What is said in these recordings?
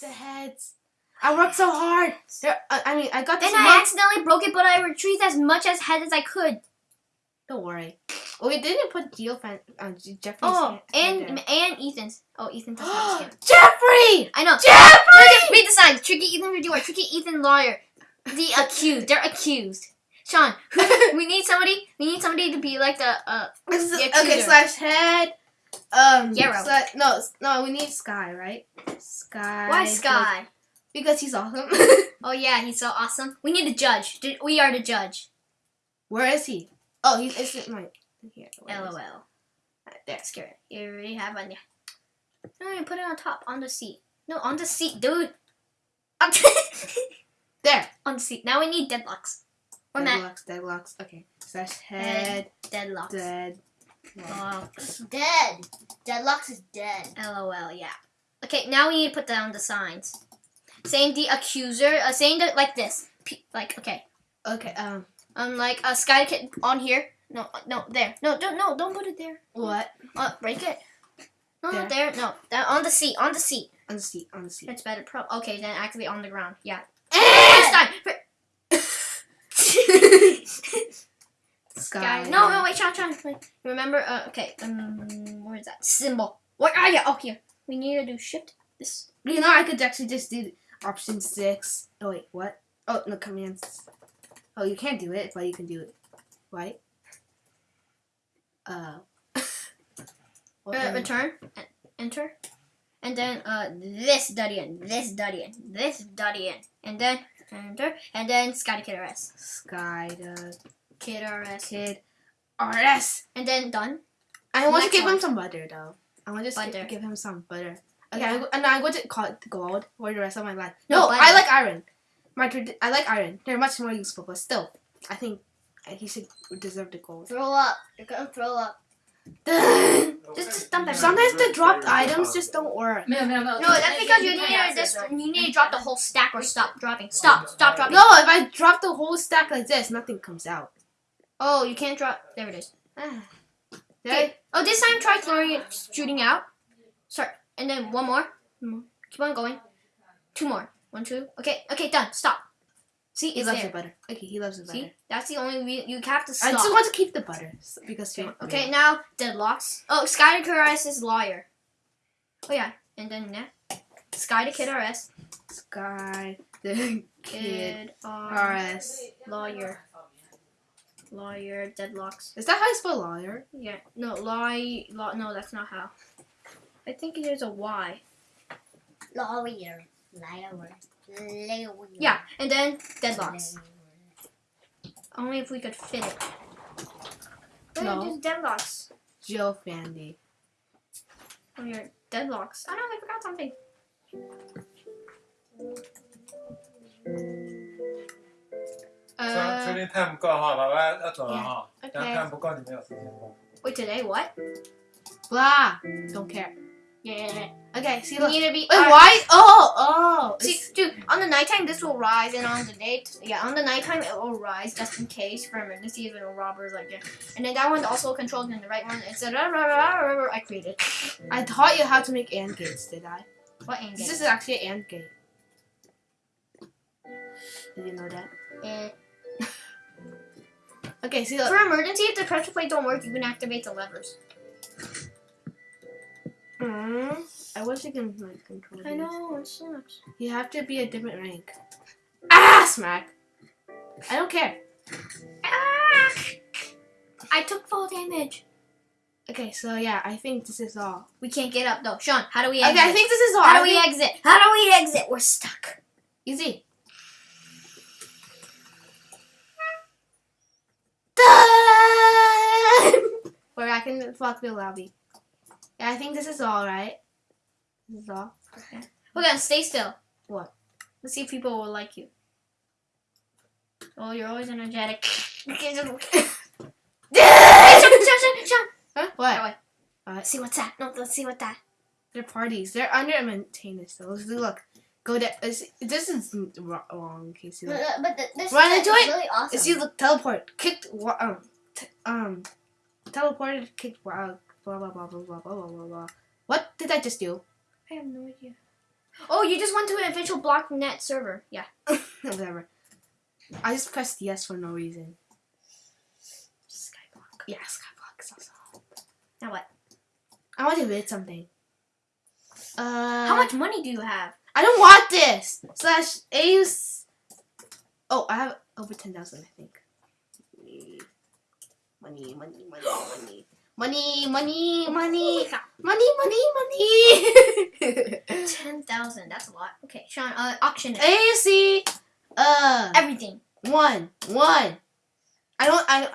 The heads. I worked so hard. There, I mean, I got Then this I accidentally broke it, but I retrieved as much as head as I could. Don't worry. Oh, we didn't put Geo fan, uh, Jeffrey's Oh, and there. and Ethan's. Oh, Ethan doesn't. Jeffrey! I know. Jeffrey! Read the signs. Tricky Ethan reviewer. Tricky Ethan lawyer. The accused. They're accused. Sean, we need somebody. We need somebody to be like the. Uh, The okay, slash head. Um, Yarrow. sla- no, no, we need Sky, right? Sky. why Sky? Because he's awesome. Oh yeah, he's so awesome. We need a judge. Ju- We are the judge. Where is he? Oh, he's it's my here. where is he? LOL. Right there. Scare it. You already have one. Yeah. No, you put it on top, on the seat. No, on the seat, dude. There. on the seat. Now we need Deadlox. Or. Deadlox, Deadlox. Okay. Slash head, Deadlox. dead. Locks. Dead. Deadlox is dead. LOL. Yeah. Okay, now we need to put down the signs. Saying the accuser. Uh, saying that like this. P- like okay. Okay. Um. Um, like a uh, sky kid on here. No, no, there. No, don't, no, don't put it there. What? Uh, break it. No, There. not there. No, that on the seat. On the seat. On the seat. On the seat. It's better. Pro. Okay, then actually on the ground. Yeah. Eh! Sky. Sky. Sky. No, no, wait, Sean, Sean. Wait. Remember? Uh, okay. Um, where is that symbol? Where are you? Oh, here. We need to do shift. This. You know, I could actually just do option six. Oh wait, what? Oh no, commands. Oh, you can't do it, but you can do it. Right? Uh. Uh, return. en- Enter. And then uh, this Dudian, this Dudian, this Dudian, and then enter, and then Sky Kid RS, Sky the Kid RS, Kid RS. and then done. I want Next to give one. him some butter though. I want to just Butter. give, him some butter. Okay, Yeah. I'm, and I'm going to call it gold for the rest of my life. No, No. I like iron. My I like iron. They're much more useful, but still, I think he should deserve the gold. Throw up. You're gonna throw up. Just- just dump it. Sometimes the dropped items just don't work. No, no, no. No, that's because you need to just you need to drop the whole stack or stop dropping. Stop, stop dropping. No, if I drop the whole stack like this, nothing comes out. Oh, you can't drop. There it is. Ah. Okay. Oh, this time try throwing it, shooting out. Sorry, and then. One more. Keep on going. Two more. One, two. Okay, okay, done. Stop. See, He it's loves there. the butter. Okay, he loves the butter. See, that's the only re- you have to stop. I just want to keep the butter s- because you Okay, now Deadlox. Oh, Sky to RS is lawyer. Oh yeah, and then yeah, Sky to Kid RS. Sky the kid Kid RS. RS. Lawyer. Lawyer Deadlox. Is that how you spell lawyer? Yeah, no, lie, law, no, that's not how. I think there's a Y. Lawyer. Lawyer. Yeah, and then Deadlox. Only if we could fit it. No. just Deadlox. Jill Fandy. Oh, your Deadlox. Oh no, I forgot something. Uh, so, today time 不够哈，爸爸要走了哈。Yeah. Okay. Wait, today what? Blah. Don't care. Yeah. Okay, see look. need to be. Wait, why? Oh, oh. See, dude, on the nighttime this will rise, and on the day, yeah, on the nighttime it will rise just in case for emergencies and robbers like that. And then that one's also controlled, and the right one is I created. I taught you how to make AND gates, did I? What end This is actually an AND gate. Did you know that? Eh. Okay, see look. For emergency, if the pressure plate don't work, you can activate the levers. Mm, I wish you can like control. I these. know it sucks. You have to be a different rank. Ah, smack. I don't care. Ah! I took full damage. Okay, so yeah, I think this is all. We can't get up though. Sean, how do we Okay, exit? I think this is all. how do we exit? How do we exit? We're stuck. Easy. We're back in the Flockville lobby. Yeah, I think this is all, right? This is all. Hold on, stay still. What? Let's see if people will like you. Oh, you're always energetic. Okay. Huh? What? What? Let's see what's that. No, let's see what that. They're parties. They're under maintenance, though. Let's do, look. Go to. is- This is wrong, Casey. But, Look. uh, but th- this Run into it? really awesome. You look teleport? Kicked. Um. T- um. Teleported. Kicked. Wow blah blah blah blah blah blah blah blah. What did I just do? I have no idea. Oh, you just went to an official Blocknet server. Yeah. Whatever. I just pressed yes for no reason. Skyblock. Yeah, Skyblock is also. Now what? I want to bid something. Uh. How much money do you have? I don't want this. Slash A's. Oh, I have over ten thousand, I think. Money, money, money, money money, money, money, money, money, money. Ten thousand. That's a lot. Okay, Sean. Uh, auction it. AC. Uh, Everything. one, one. I don't. I. Don't,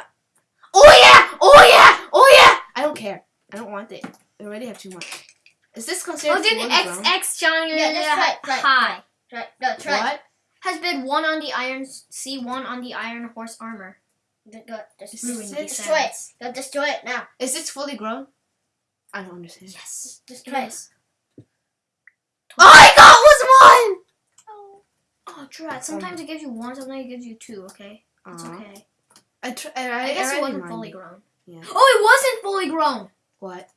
oh yeah! Oh yeah! Oh yeah! I don't care. I don't want it. I already have too much. Is this considered? Oh, did fully X grown? X Sean? Yeah, that's right, right, High. Try, no, try. What? Has bid one on the iron. C one on the iron horse armor. Go, go, just Is Ruin this- these destroy it. Go destroy it now. Is this fully grown? I don't understand. Yes. Destroy it. All I got was one. Oh, oh, Drat. Sometimes it gives you one. Sometimes it gives you two. Okay. It's okay. I, tr- I, I, I guess I it wasn't fully grown. Yeah. Oh, it wasn't fully grown. What?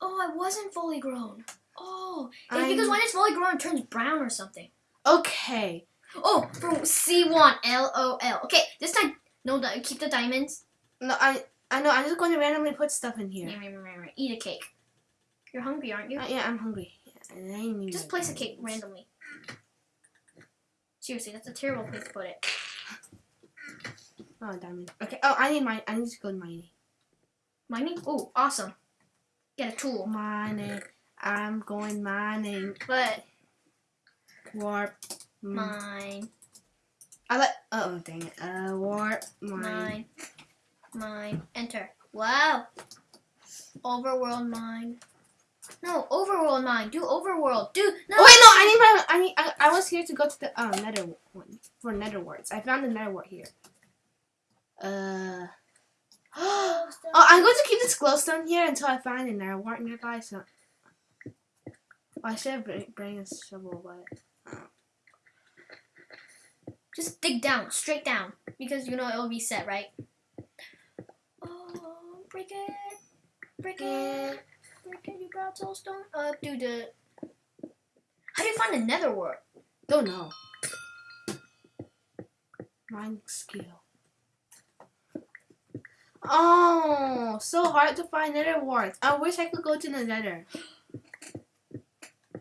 Oh, it wasn't fully grown. Oh, it's because when it's fully grown, it turns brown or something. Okay. Oh, for C1, L-O-L. Okay, this time, no, keep the diamonds. No, I I know. I'm just going to randomly put stuff in here. Eat a cake. You're hungry, aren't you? Uh, yeah, I'm hungry. Yeah, Just place a cake randomly. Seriously, that's a terrible place to put it. Oh, diamond. Okay. Oh, I need mine. I need to go mining. Mining? Oh, awesome. Get a tool. Mining. I'm going mining. But Warp. Mm. mine, I like. Oh, dang it. Uh, warp. Mine. mine, mine. Enter. Wow. Overworld mine. No, overworld mine. Do overworld. Do no. Oh wait, no. I need my. I need. I, I was here to go to the um nether one for nether warts. I found the nether wart here. Uh. oh, I'm going to keep this glowstone here until I find a nether wart nearby. So. Oh, I should have bring, bring a shovel, but. Just dig down, straight down, because you know it'll reset, right? Oh, break it, break it, break it, you brought soulstone up, do the. How do you find the nether world? Don't know. Mine skill. Oh, so hard to find nether warts. I wish I could go to the nether.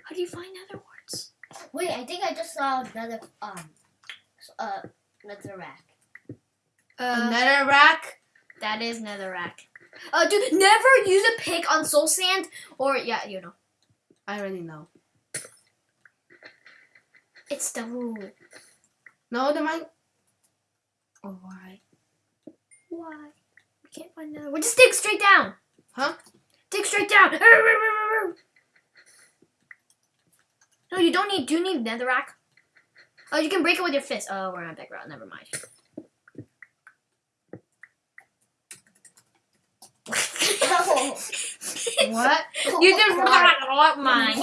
How do you find nether warts? Wait, I think I just saw another um, s- uh, another rack. A Uh, nether rack? that is netherrack. Uh, dude, never use a pick on soul sand, or yeah, you know, I already know. it's the rule. No, the mine. Oh, why? Why? We can't find nether. We just dig straight down. Huh? Dig straight down. No, you don't need. Do you need netherrack? Oh, you can break it with your fist. Oh, we're on background. Never mind. What? You did what mine.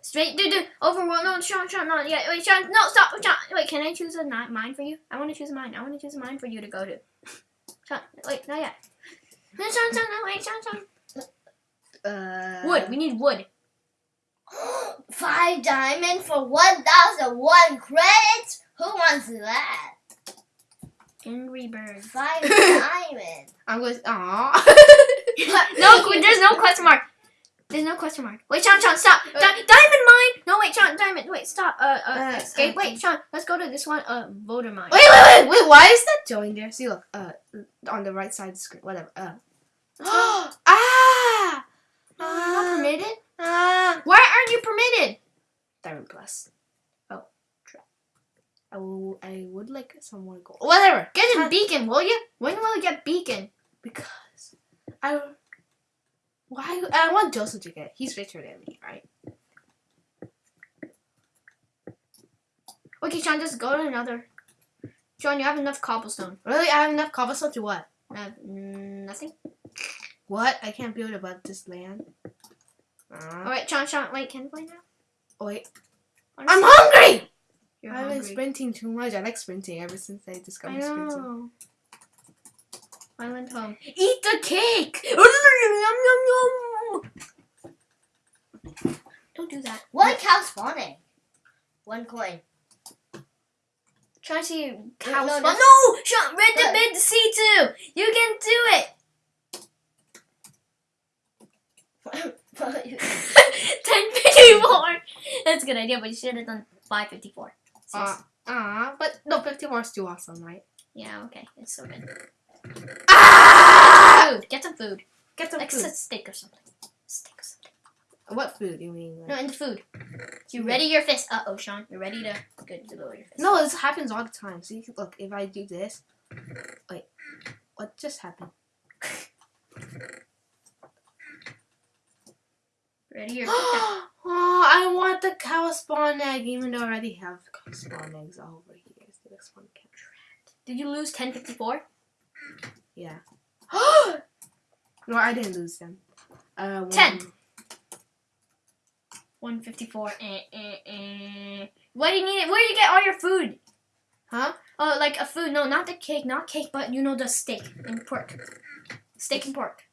Straight, dude, dude, overworld. No, Sean, Sean, no, yeah, wait, Sean, no, stop, Sean. Wait, can I choose a mine for you? I want to choose mine. I want to choose mine for you to go to. Sean, wait, not yet. No, Sean, Sean, no, wait, Sean, Sean. Uh, Wood. We need wood. Five diamond for one thousand one credits. Who wants that? Angry bird. Five diamond. I'm going. Aw. no, there's no question mark. There's no question mark. Wait, Sean, Sean, stop. Di- diamond mine. No, wait, Sean, diamond. Wait, stop. Uh, uh, Uh, escape. uh, Wait, Sean, let's go to this one. Uh, voter mine. Wait, wait, wait, wait. Why is that join there? See, look. Uh, on the right side of the screen. Whatever. Uh. ah. No, you're not Ah. permitted. Ah. Why aren't you permitted? Diamond plus. Oh, try. I will. I would like some more gold. Whatever. Get a beacon, will you? When will I get beacon? Because I. Why? I want Joseph to get. it. He's richer than me, right? Okay, Sean, just go to another. Sean, you have enough cobblestone. Really? I have enough cobblestone to what? Uh, mm, nothing. What? I can't build above this land. Uh, All right, Sean, Sean, wait, can you play now? oh, wait. I I'm hungry. You're I've been sprinting too much. I like sprinting ever since I I discovered sprinting. know. I went home. Eat the cake. Yum, yum, yum. Don't do that. One cow spawning. One coin. Try to see cow no, spawn. this- No! Sean, red to Look. mid C2! You can do it! 1054! That's a good idea, but you should have done 554. Uh, uh, but no, 54 is too awesome, right? yeah, okay. It's so good. Ah! Food. Get some food. Get some Like food. a steak or something. Steak or something. What food do you mean? like- No, in the food. You ready your fist. Uh oh, Sean. You're ready to good to lower your fist. No, this happens all the time. See, look, if I do this, wait, what just happened? Ready your oh, I want the cow spawn egg, even though I already have cow spawn eggs all over here. The next one count? Did you lose 1054? Yeah. no, I didn't lose them. Uh, one, Ten. 154. Eh, eh, eh. Why do you need it? Where do you get all your food? Huh? Oh, like a food. No, not the cake, not cake, but you know the steak and pork. Steak and pork.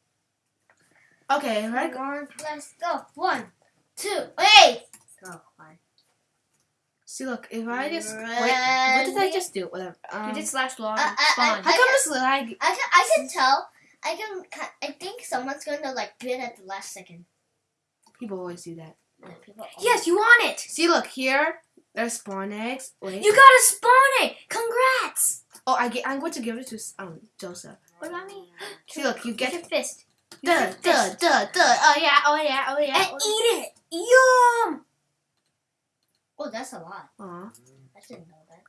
Okay, right. Let's go. One, two, wait. Go. See, look, if I just wait, what did I just do? Whatever. Um, you did slash log I- I- spawn. how come it's lag? I can, I can tell. I can. I think someone's gonna like bid at the last second. People always do that. Yeah, People yes, you want it. See, look here. There's spawn eggs. Wait. You gotta spawn egg. Congrats. oh, I get. I'm going to give it to um Joseph. What about me? See, look, you Get get your fist. Duh, duh, duh, duh. Oh yeah, oh yeah, oh yeah. And oh. eat it. Yum. Oh, that's a lot. Aw. I didn't know that.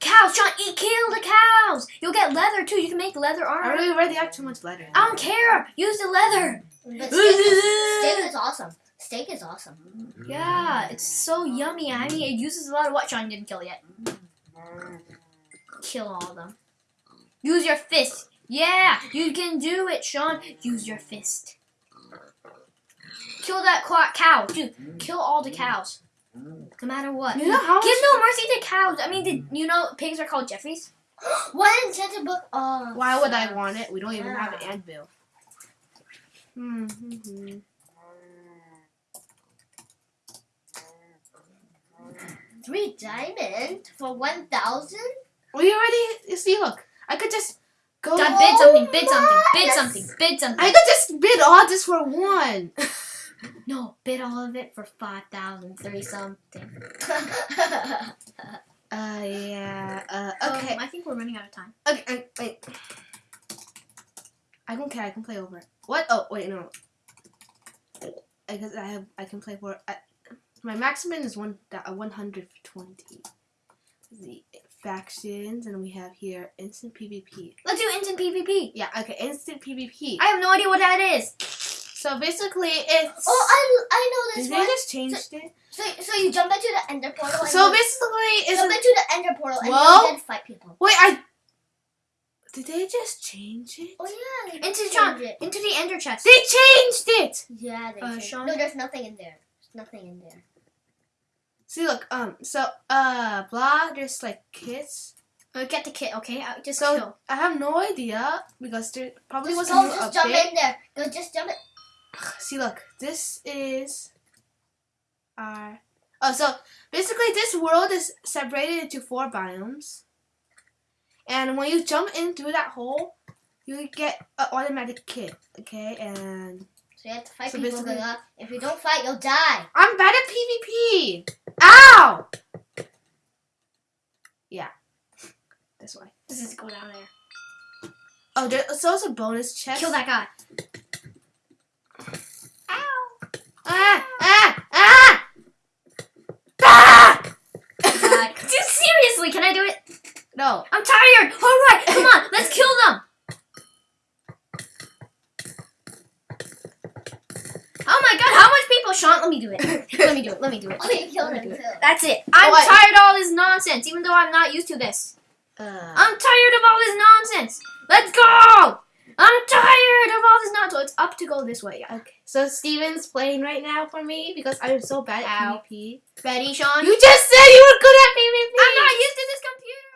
Cows, Sean, eat, kill the cows. You'll get leather too. You can make leather I armor. really already have too much leather. I don't care. Use the leather. But steak is, steak is awesome. Steak is awesome. Yeah, it's so yummy. I mean, it uses a lot of what Sean didn't kill yet. Mm. Kill all of them. Use your fist. Yeah, you can do it, Sean. Use your fist. Kill that qua- cow, dude. Kill all the cows. No matter what. You know how Give no mercy to cows. I mean, did you know pigs are called Jeffries? One enchanted book. Oh, Why would I want it? We don't even have an Yeah. anvil. Hmm. hmm. Three diamond for one thousand. We already. You see, look. I could just Go Dad, bid something, bid something, bid something, bid something. I could just bid all this for one. no, bid all of it for 5,000, something. uh, yeah, uh, um, okay. Um, I think we're running out of time. Okay, I, wait. I don't care, I can play over. What? Oh, wait, no. I guess I have, I can play for, I, my maximum is one, uh, 120 factions, and we have here instant PvP. Let's do instant PvP. Yeah. Okay. Instant PvP. I have no idea what that is. So basically, it's. oh, I I know this Did they one. just changed it? So so you jump into the ender portal. And So basically, it's. jump a- into the ender portal and you then fight people. wait, I. Did they just change it? Oh yeah. they Into Sean, it. into the ender chest. They changed it. Yeah, they Uh, changed. Sean? No, there's nothing in there. There's nothing in there. See, look. Um. So, uh, blah. There's like kits. Uh, get the kit, okay? Uh, just So kill. I have no idea because there probably Just was a go, new just jump in there. Go, just jump it. See, look, this is our. Oh, so basically, this world is separated into four biomes, and when you jump in through that hole, you get an automatic kit. Okay, and So you have to fight So people. If you don't fight, you'll die. I'm bad at PvP. Ow! Yeah, This way. This is just go down there. Oh, there's also a bonus chest. Kill that guy. Ow! Ah! Ah! Ah! Ah! God. Dude, seriously, can I do it? no. I'm tired. All right, come on, let's kill them. Oh my God, how much people? Sean, let me do it. Let me do it. Let me do it. Oh, Let me him too. That's it. I'm Oh, tired of all this nonsense, even though I'm not used to this. Uh, I'm tired of all this nonsense. Let's go. I'm tired of all this nonsense. So it's up to go this way. Yeah. okay. So Steven's playing right now for me because I'm so bad at Ow. PvP. Ready, Sean? You just said you were good at PvP. I'm not used to this computer.